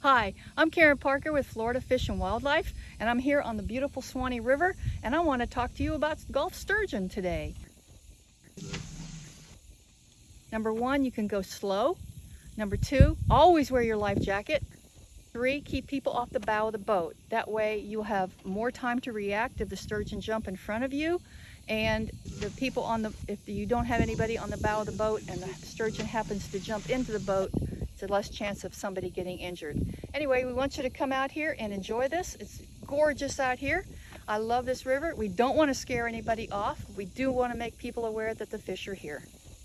Hi, I'm Karen Parker with Florida Fish and Wildlife, and I'm here on the beautiful Suwannee River, and I want to talk to you about Gulf sturgeon today. Number one, you can go slow. Number two, always wear your life jacket. Three, keep people off the bow of the boat. That way you'll have more time to react if the sturgeon jump in front of you. And the people on the, if you don't have anybody on the bow of the boat and the sturgeon happens to jump into the boat, it's a less chance of somebody getting injured. Anyway, we want you to come out here and enjoy this. It's gorgeous out here. I love this river. We don't want to scare anybody off. We do want to make people aware that the fish are here.